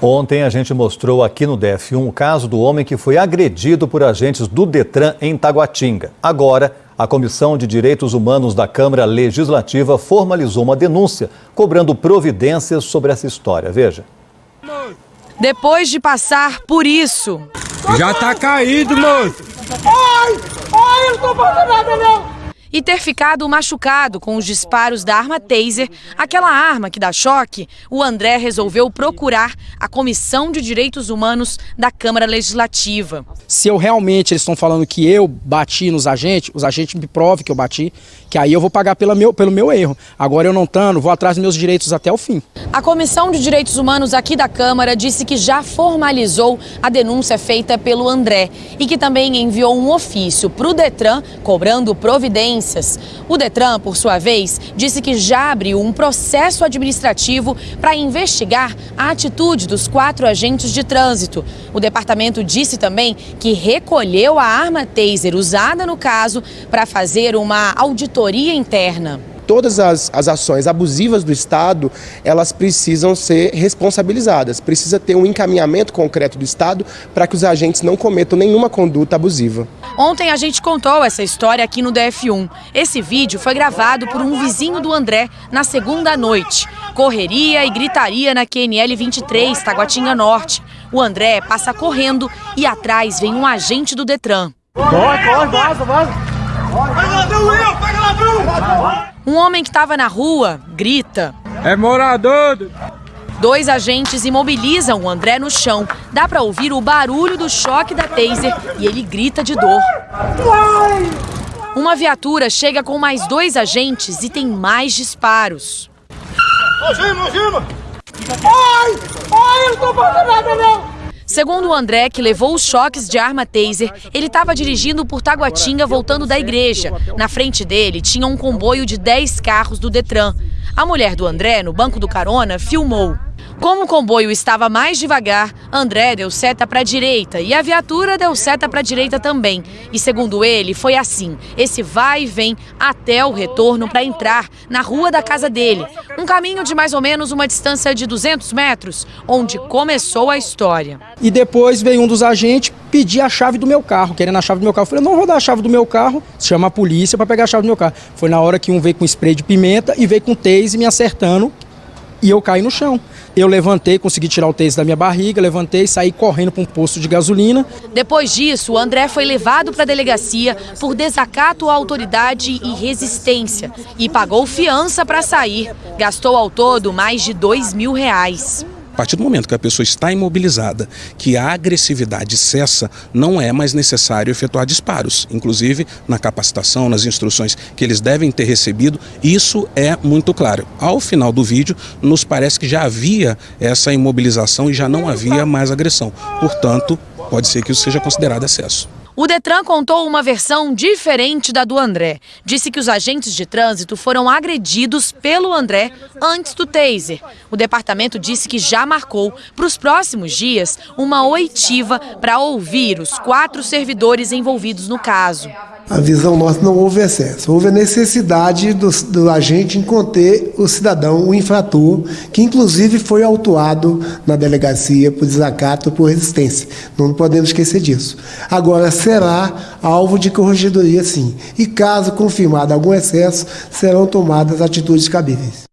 Ontem a gente mostrou aqui no DF1 o caso do homem que foi agredido por agentes do Detran em Taguatinga. Agora, a Comissão de Direitos Humanos da Câmara Legislativa formalizou uma denúncia cobrando providências sobre essa história. Veja. Depois de passar por isso. Já tá caído, moço. Ai, ai, eu não tô fazendo nada não e ter ficado machucado com os disparos da arma taser, aquela arma que dá choque, o André resolveu procurar a Comissão de Direitos Humanos da Câmara Legislativa. Se eu realmente eles estão falando que eu bati nos agentes, os agentes me provem que eu bati, que aí eu vou pagar pela meu, pelo meu erro. Agora eu não estando, vou atrás dos meus direitos até o fim. A Comissão de Direitos Humanos aqui da Câmara disse que já formalizou a denúncia feita pelo André e que também enviou um ofício para o Detran cobrando providência o Detran, por sua vez, disse que já abriu um processo administrativo para investigar a atitude dos quatro agentes de trânsito. O departamento disse também que recolheu a arma taser usada no caso para fazer uma auditoria interna todas as, as ações abusivas do Estado, elas precisam ser responsabilizadas. Precisa ter um encaminhamento concreto do Estado para que os agentes não cometam nenhuma conduta abusiva. Ontem a gente contou essa história aqui no DF1. Esse vídeo foi gravado por um vizinho do André na segunda noite. Correria e gritaria na QNL 23, Taguatinga Norte. O André passa correndo e atrás vem um agente do Detran. Corre, corre, vaza, vaza. Pega ladrão, eu, pega ladrão! Um homem que estava na rua grita. É morador! Dois agentes imobilizam o André no chão. Dá para ouvir o barulho do choque da taser e ele grita de dor. Uma viatura chega com mais dois agentes e tem mais disparos. Algema, algema! Ai! Ai, eu não tô nada não! Segundo o André, que levou os choques de arma taser, ele estava dirigindo por Taguatinga voltando da igreja. Na frente dele tinha um comboio de 10 carros do Detran. A mulher do André, no banco do carona, filmou. Como o comboio estava mais devagar, André deu seta para a direita e a viatura deu seta para a direita também. E segundo ele, foi assim, esse vai e vem até o retorno para entrar na rua da casa dele. Um caminho de mais ou menos uma distância de 200 metros, onde começou a história. E depois veio um dos agentes pedir a chave do meu carro, querendo a chave do meu carro. Eu falei, não vou dar a chave do meu carro, chama a polícia para pegar a chave do meu carro. Foi na hora que um veio com spray de pimenta e veio com tase me acertando e eu caí no chão. Eu levantei, consegui tirar o tênis da minha barriga, levantei e saí correndo para um posto de gasolina. Depois disso, o André foi levado para a delegacia por desacato à autoridade e resistência e pagou fiança para sair. Gastou ao todo mais de dois mil reais. A partir do momento que a pessoa está imobilizada, que a agressividade cessa, não é mais necessário efetuar disparos. Inclusive, na capacitação, nas instruções que eles devem ter recebido, isso é muito claro. Ao final do vídeo, nos parece que já havia essa imobilização e já não havia mais agressão. Portanto, pode ser que isso seja considerado excesso. O Detran contou uma versão diferente da do André. Disse que os agentes de trânsito foram agredidos pelo André antes do taser. O departamento disse que já marcou para os próximos dias uma oitiva para ouvir os quatro servidores envolvidos no caso a visão nossa não houve excesso. Houve a necessidade do, do, agente em conter o cidadão, o infrator, que inclusive foi autuado na delegacia por desacato por resistência. Não podemos esquecer disso. Agora, será alvo de corregedoria sim. E caso confirmado algum excesso, serão tomadas atitudes cabíveis.